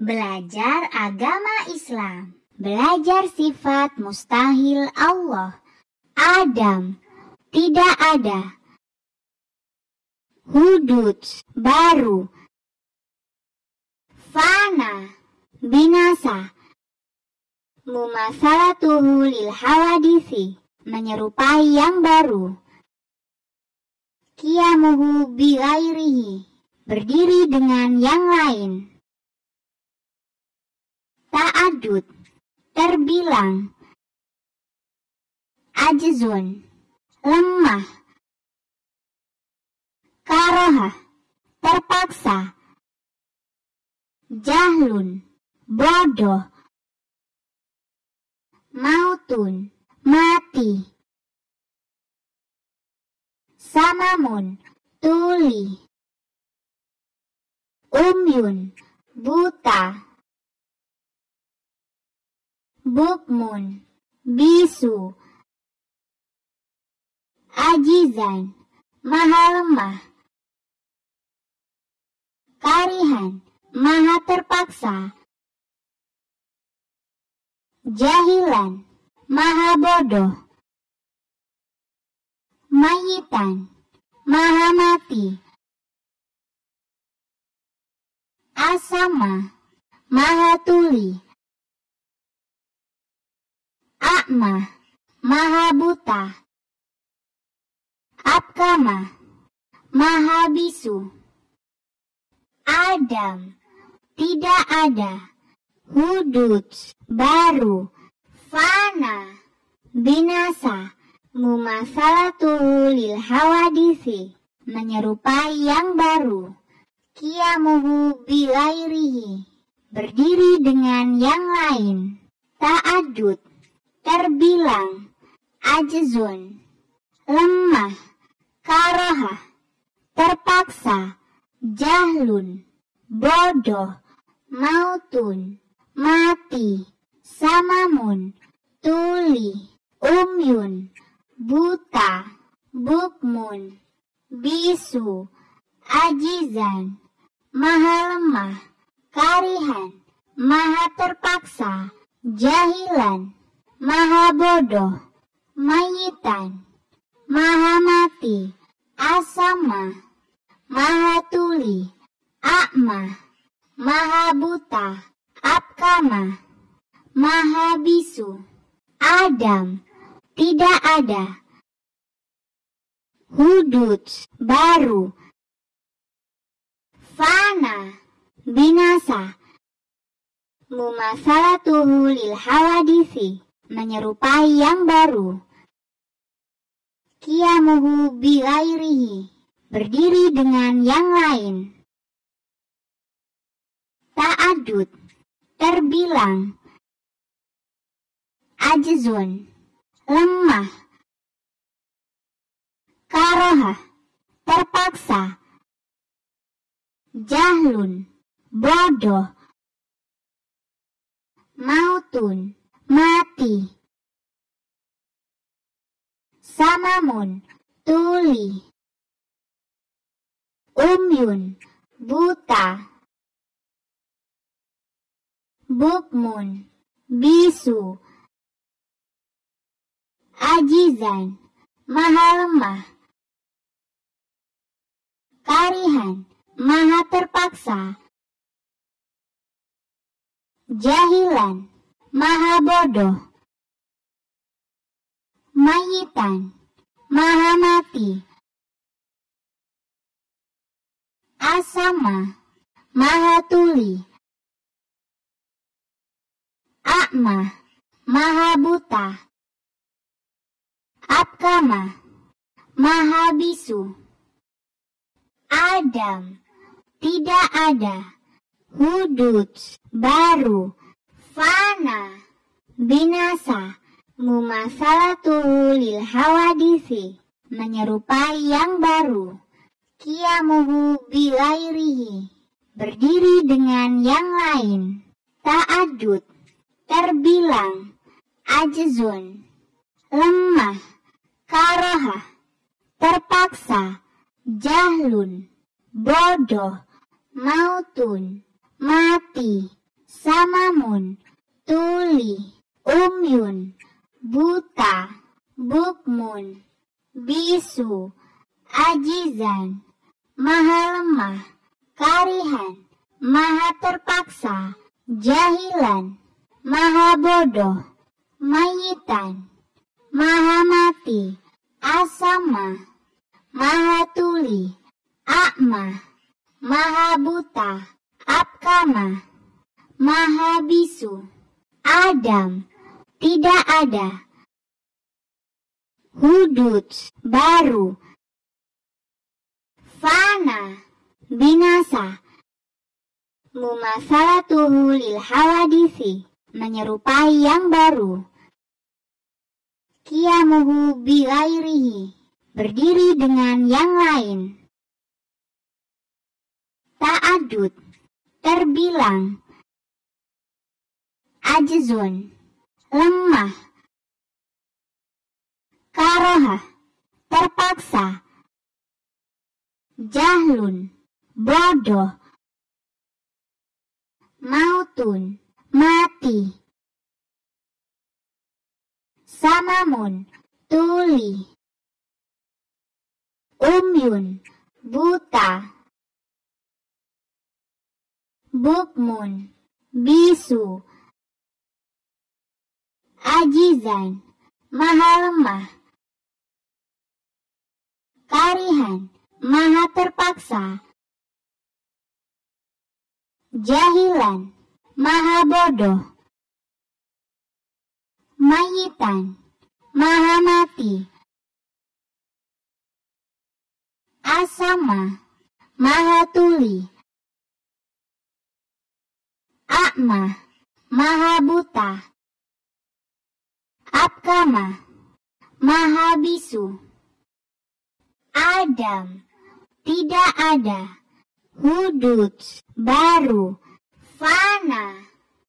Belajar agama Islam. Belajar sifat mustahil Allah. Adam. Tidak ada. Hudud. Baru. Fana. Binasa. Mumasalatuhu lil hawadisi. Menyerupai yang baru. Kiamuhu bilairihi. Berdiri dengan yang lain. Ta'adud. Terbilang. Ajzun. Lemah. Karohah. Terpaksa. Jahlun. Bodoh. Mautun. Mati. Samamun. Tuli. Umyun. Buta. Bukmun. Bisu. Ajizan. Maha lemah. Karihan. Maha terpaksa. Jahilan. Maha bodoh. Mayitan. Maha mati. Asama. Maha tuli. Akma. Maha buta. Apkama. Maha bisu. Adam. Tidak ada. Hudud. Baru. Fana. Binasa. Mumasalatuhu lil hawadisi. Menyerupai yang baru. Kiamuhu bilairihi. Berdiri dengan yang lain. Ta'adud. Terbilang. Ajzun. Lemah. Karohah. Terpaksa. Jahlun. Bodoh. Mautun. Mati. Samamun. Tuli. Umyun. Buta. Bukmun. Bisu. Ajizan. Maha lemah. Karihan. Maha terpaksa. Jahilan. Maha bodoh. Mayitan. Maha mati. Asama. Maha tuli. Akma. Maha buta. Apkama. Maha bisu. Adam. Tidak ada. Hudud. Baru. Fana. Binasa. Mumasalatuhu lil hawadisi. Menyerupai yang baru. Kiamuhu bilairihi. Berdiri dengan yang lain. Ta'adud. Terbilang. Ajzun. Lemah. Karohah. Terpaksa. Jahlun. Bodoh. Mautun. Mati. Samamun. Tuli. Umyun. Buta. Bukmun. Bisu. Ajizan. Maha lemah. Karihan. Maha terpaksa. Jahilan. Maha bodoh. Mayitan. Maha mati. Asama. Maha tuli. Akma. Maha buta. Apkama. Maha bisu. Adam. Tidak ada. Hudud. Baru. Fana. Binasa. Mumasalatuhu lil hawadisi. Menyerupai yang baru. Kiamuhu bilairihi. Berdiri dengan yang lain. Ta'adud. Terbilang. Ajzun. Lemah. Karohah. Terpaksa. Jahlun. Bodoh. Mautun. Mati. samamun, tuli, umyun, buta, bukmun, bisu, ajizan, maha lemah, karihan, maha terpaksa, jahilan, maha bodoh, mayitan, maha mati, asama, maha tuli, akma, maha buta, apkama, maha bisu, Adam, tidak ada, hudud, baru, fana, binasa, mumasalatuhu lil hawadisi, menyerupai yang baru. Kiamuhu bilairihi, berdiri dengan yang lain. Ta'adud, terbilang. Ajzun, lemah. Karoha, terpaksa. Jahlun, bodoh. Mautun, mati. Samamun, tuli. Umyun, buta. Bukmun, bisu. Ajizan, maha lemah. Karihan, maha terpaksa. Jahilan, maha bodoh mayitan, maha mati. Asama, maha tuli. Akma, maha buta. Apkama, maha bisu. Adam, tidak ada. Hudud, baru. Fana,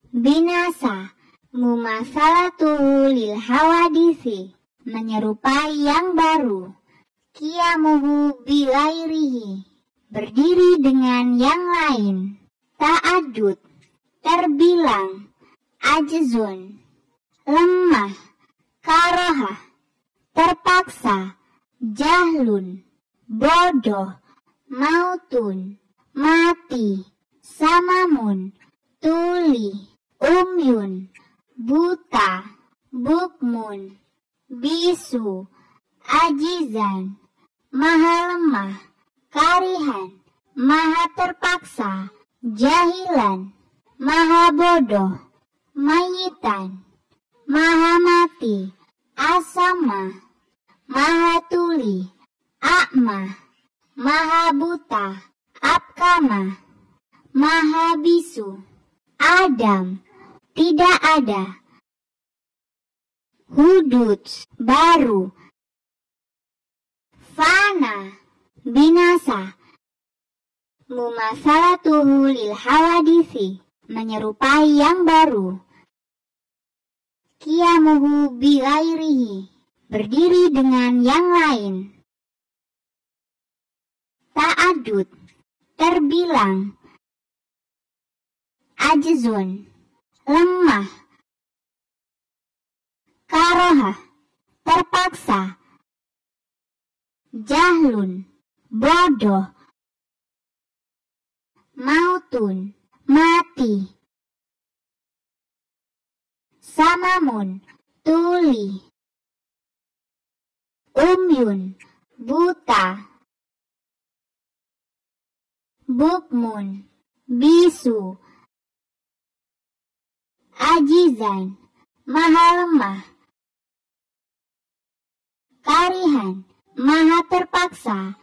binasa Mumasalatuhu lil hawadisi menyerupai yang baru. Kiamuhu bilairihi berdiri dengan yang lain. Ta'adud terbilang ajzun lemah karohah terpaksa jahlun bodoh mautun mati samamun tuli umyun buta, bukmun, bisu, ajizan, maha lemah, karihan, maha terpaksa, jahilan, maha bodoh, mayitan, maha mati, asama, maha tuli, akma, maha buta, apkama, maha bisu, Adam, tidak ada. Hudud baru. Fana binasa. Mumasalatuhu lil hawadisi menyerupai yang baru. Kiamuhu bilairihi berdiri dengan yang lain. Ta'adud. Terbilang. Ajzun. Lemah, karoha, terpaksa, jahlun, bodoh, mautun, mati, samamun, tuli, umyun, buta, bukmun, bisu, ajizan, maha lemah, karihan, maha terpaksa,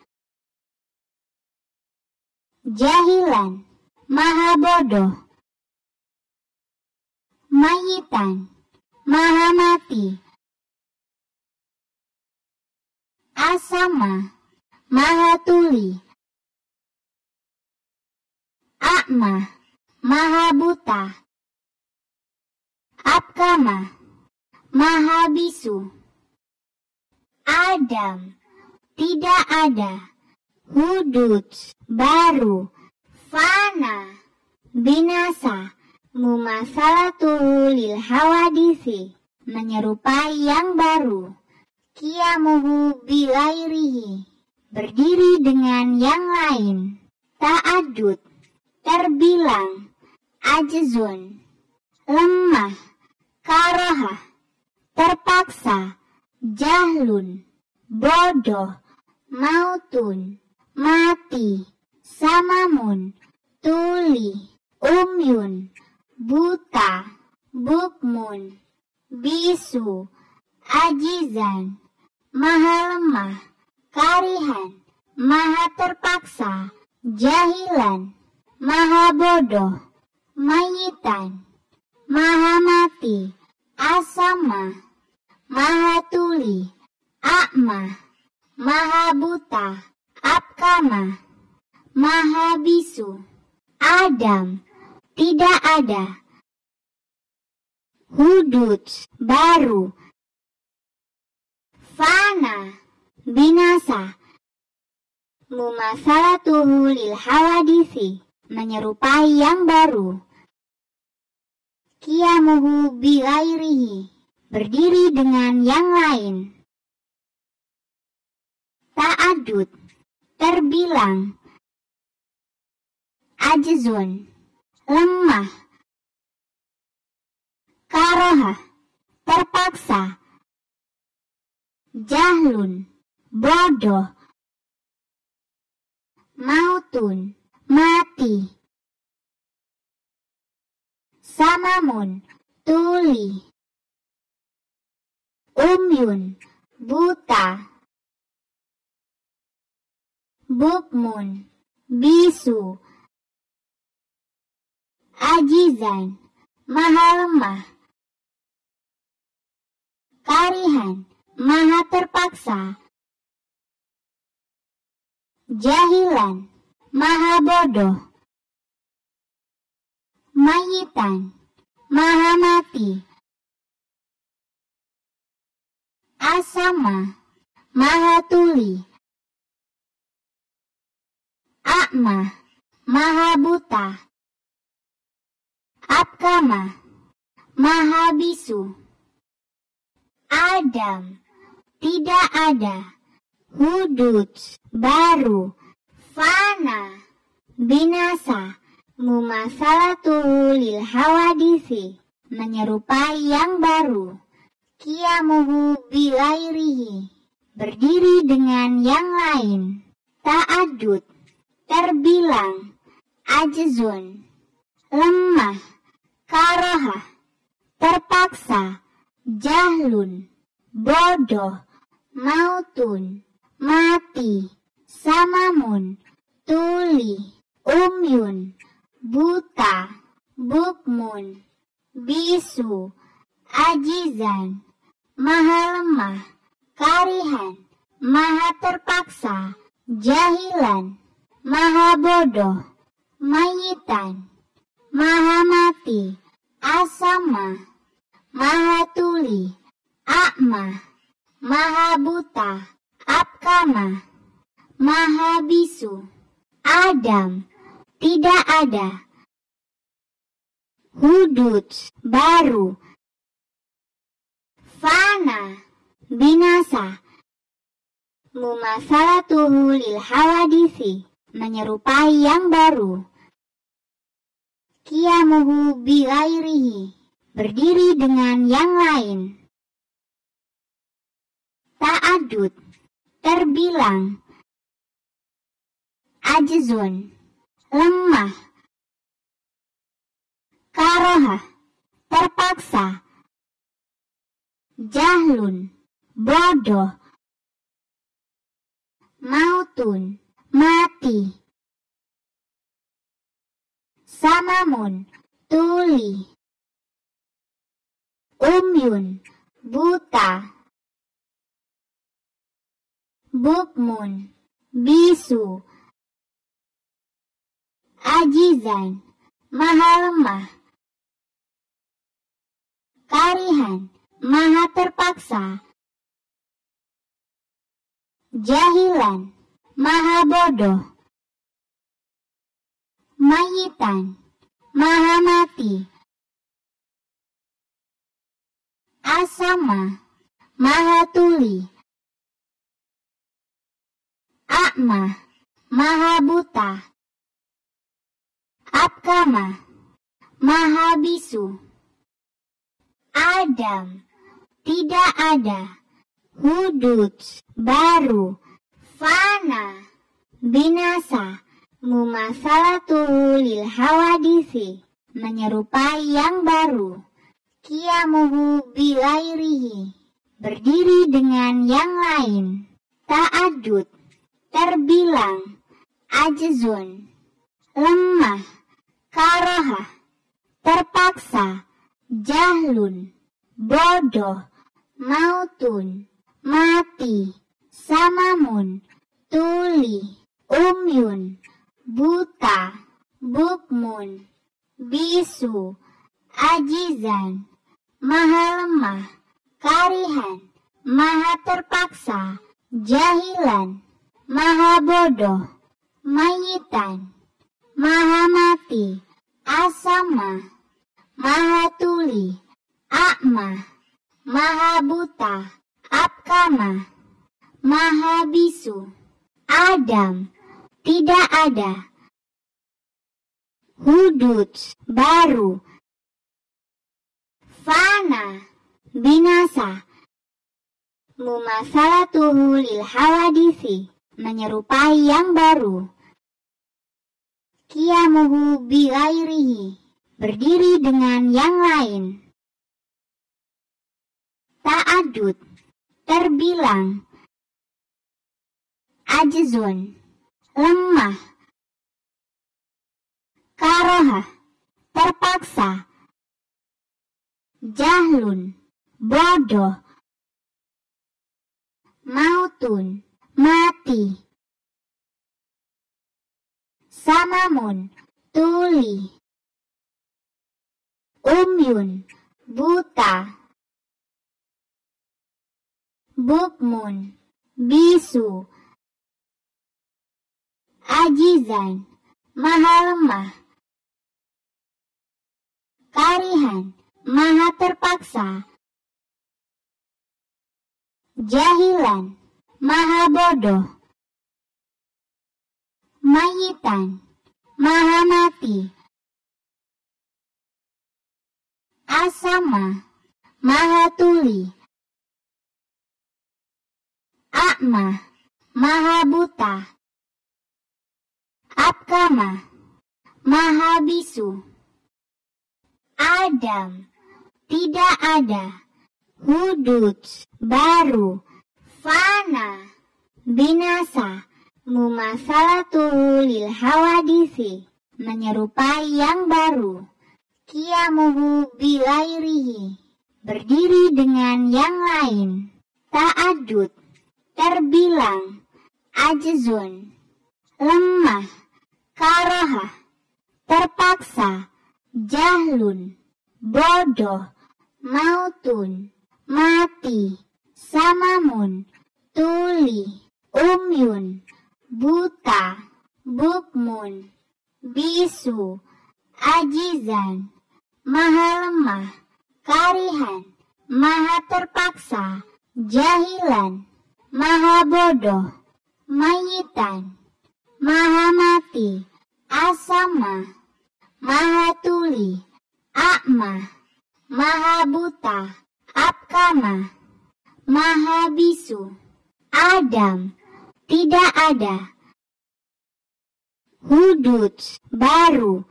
jahilan, maha bodoh, mayitan, maha mati, asama, maha tuli, akma, maha buta, Apkama, Mahabisu, Adam, tidak ada, Hudud, baru, Fana, binasa, Mumasalatuhu lil hawadisi. Menyerupai yang baru. Kiamuhu bilairihi. Berdiri dengan yang lain. Ta'adud. Terbilang. Ajzun. Lemah. Karohah. Terpaksa. Jahlun. Bodoh. Mautun. Mati. Samamun. Tuli umyun, buta, bukmun, bisu, ajizan, maha lemah, karihan, maha terpaksa, jahilan, maha bodoh, mayitan, maha mati, asama, maha tuli, akma, maha buta, apkama, maha bisu, Adam, tidak ada. Hudud, baru. Fana, binasa. Mumasalatuhu lil hawadisi, menyerupai yang baru. Kiamuhu bilairihi, berdiri dengan yang lain. Ta'adud, terbilang. Ajzun, lemah, karoha, terpaksa, jahlun, bodoh, mautun, mati, samamun, tuli, umyun, buta, bukmun, bisu, ajizan, maha lemah, karihan, maha terpaksa, jahilan, maha bodoh, mayitan, maha mati, asama, maha tuli, akma, maha buta, Apkama, Mahabisu, Adam, tidak ada, Hudud, baru, Fana, binasa, Mumasalatuhu lil hawadisi, menyerupai yang baru, Kiamuhu bilairihi, berdiri dengan yang lain, Ta'adud, terbilang, Ajzun, lemah, karoha, terpaksa, jahlun, bodoh, mautun, mati, samamun, tuli, umyun, buta, bukmun, bisu, ajizan, maha lemah, karihan, maha terpaksa, jahilan, maha bodoh, mayitan, Maha Mati, Asama, Maha Tuli, Akma, Maha Buta, Apkama, Maha Bisu, Adam, tidak ada. Hudud, baru. Fana, binasa. Mumasalatuhu lil hawadisi, menyerupai yang baru. Kiamuhu bilairihi, berdiri dengan yang lain. Ta'adud, terbilang. Ajzun, lemah. Karoha, terpaksa. Jahlun, bodoh. Mautun, mati Samamun, tuli. Umyun, buta. Bukmun, bisu. Ajizan, maha lemah. Karihan, maha terpaksa. Jahilan, maha bodoh mayitan, maha mati, Asama, Maha Tuli. Akma, Maha Buta. Apkama, Maha Bisu. Adam, tidak ada. Hudud, baru. Fana, binasa. Mumasalatuhu lil hawadisi menyerupai yang baru. Kiamuhu bilairihi, berdiri dengan yang lain. Ta'adud, terbilang, ajzun, lemah, karohah, terpaksa, jahlun, bodoh, mautun, mati, samamun, tuli, umyun, buta, bukmun, bisu, ajizan, maha lemah, karihan, maha terpaksa, jahilan, maha bodoh, mayitan, maha mati, asama, maha tuli, akma, maha buta, apkama, maha bisu, Adam, tidak ada, hudud, baru, fana, binasa, mumasalatuhu lil hawadisi, menyerupai yang baru, kiamuhu bilairihi, berdiri dengan yang lain, ta'adud, terbilang, ajzun, lemah, karoha, terpaksa, jahlun, bodoh, mautun, mati, samamun, tuli, umyun, buta, bukmun, bisu, ajizan, maha lemah, karihan, maha terpaksa, jahilan, maha bodoh, mayitan, maha mati, asama, maha tuli, akma, maha buta, apkama, maha bisu. Adam, tidak ada. Hudud, baru. Fana, binasa. Mumasalatuhu lil hawadisi, menyerupai yang baru. Kiamuhu bilairihi, berdiri dengan yang lain. Ta'adud, terbilang. Ajzun, lemah. Karohah, terpaksa jahlun, bodoh, mautun, mati, samamun, tuli, umyun, buta, bukmun, bisu, ajizan, maha lemah, karihan, maha terpaksa, jahilan, maha bodoh, mayitan, maha mati, asama, Maha Tuli, Akma, Maha Buta, Apkama, Maha Bisu, Adam, tidak ada. Hudud, baru.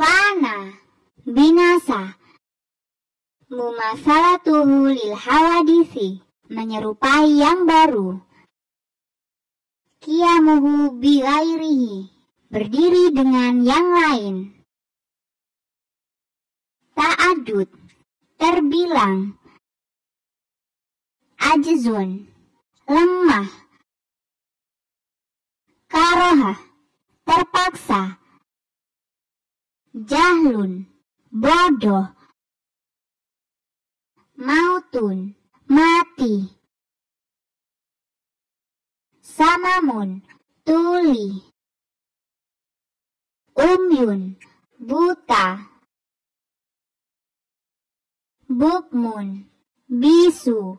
Fana, binasa. Mumasalatuhu lil hawadisi, menyerupai yang baru. Kiamuhu bilairihi berdiri dengan yang lain. Ta'adud, terbilang. Ajzun, lemah. Karoha, terpaksa. Jahlun, bodoh. Mautun, mati. Samamun, tuli. Umyun, buta. bukmun, bisu,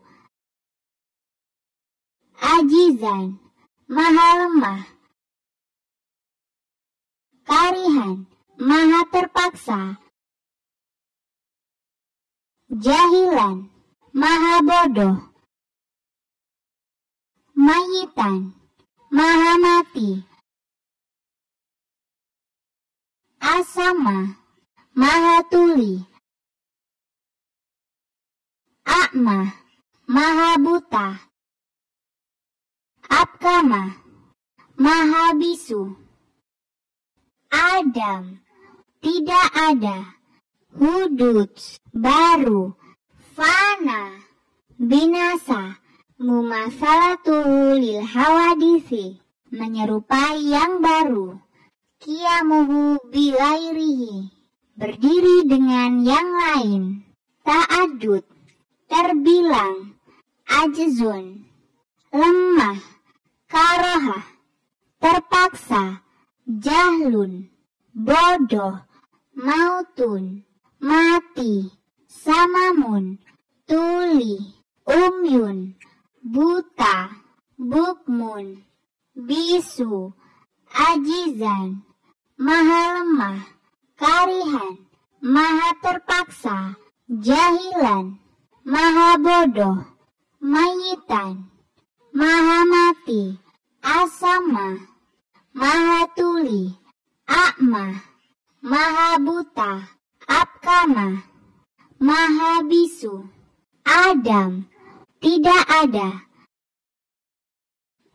ajizan, maha lemah, karihan, maha terpaksa, jahilan, maha bodoh, mayitan, maha mati, asama, maha tuli, akma, maha buta, apkama, maha bisu, Adam, tidak ada, hudud, baru, fana, binasa, mumasalatuhu lil hawadisi, menyerupai yang baru, kiamuhu bilairihi, berdiri dengan yang lain, ta'adud, terbilang, ajzun, lemah, karohah, terpaksa, jahlun, bodoh, mautun, mati, samamun, tuli, umyun, buta, bukmun, bisu, ajizan, maha lemah, karihan, maha terpaksa, jahilan, maha bodoh, mayitan, maha mati, asama, maha tuli, akma, maha buta, apkama, maha bisu, Adam, tidak ada.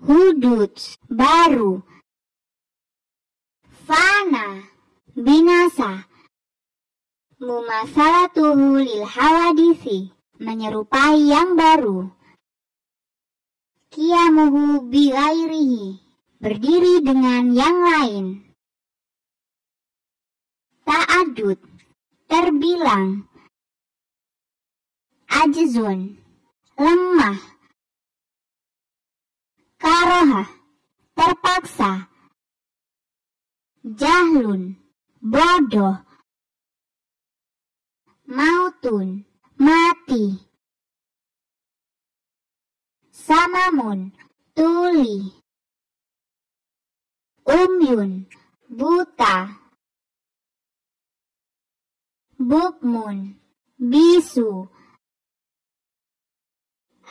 Hudud, baru. Fana, binasa. Mumasalatuhu lil hawadisi, menyerupai yang baru. Kiamuhu bilairihi, berdiri dengan yang lain. Ta'adud, terbilang. Ajzun, lemah, karoha, terpaksa, jahlun, bodoh, mautun, mati, samamun, tuli, umyun, buta, bukmun, bisu,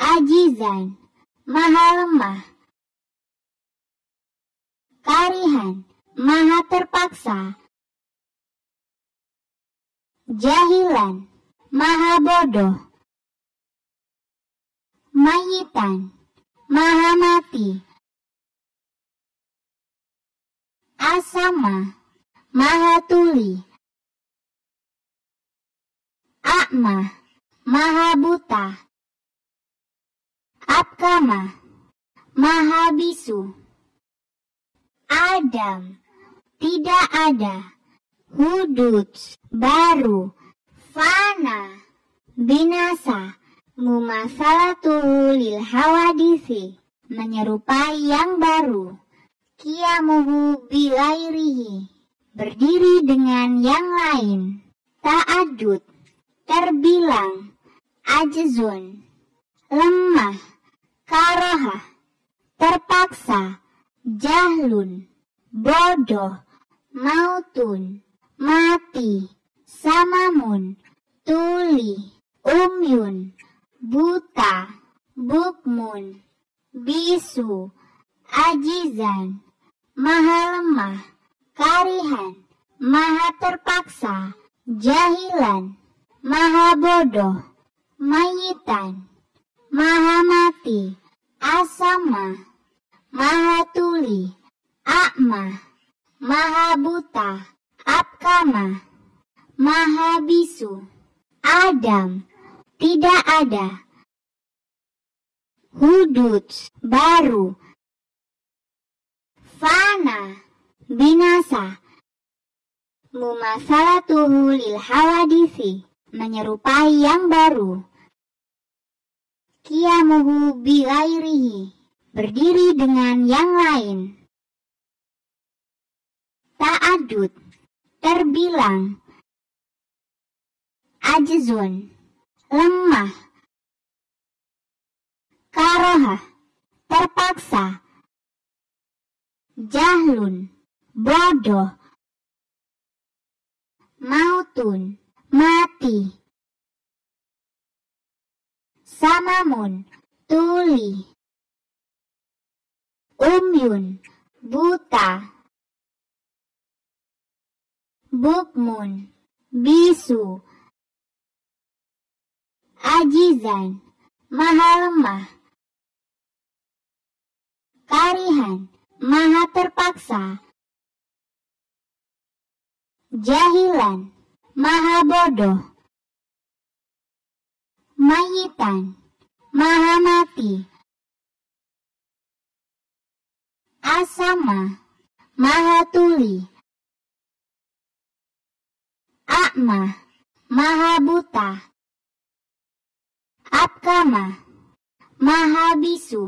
ajizan, maha lemah, karihan, maha terpaksa, jahilan, maha bodoh, mayitan, maha mati, asama, maha tuli, akma, maha buta, Apkama, Mahabisu, Adam, tidak ada, hudud, baru, fana, binasa, mumasalatuhu lil hawadisi, menyerupai yang baru, kiamuhu bilairihi, berdiri dengan yang lain, ta'adud, terbilang, ajzun, lemah, karoha, terpaksa, jahlun, bodoh, mautun, mati, samamun, tuli, umyun, buta, bukmun, bisu, ajizan, maha lemah, karihan, maha terpaksa, jahilan, maha bodoh, mayitan, maha mati, asama, maha tuli, akma, maha buta, apkama, maha bisu, Adam, tidak ada, hudud, baru, fana, binasa, mumasalatuhu lil hawadisi, menyerupai yang baru kiamuhu bilairihi, berdiri dengan yang lain. Ta'adud, terbilang. Ajzun, lemah. Karohah, terpaksa. Jahlun, bodoh. Mautun, mati. Samamun, tuli. Umyun, buta. Bukmun, bisu. Ajizan, maha lemah. Karihan, maha terpaksa. Jahilan, maha bodoh. Mayitan, maha mati. Asama, maha tuli. Akma, maha buta. Apkama, maha bisu.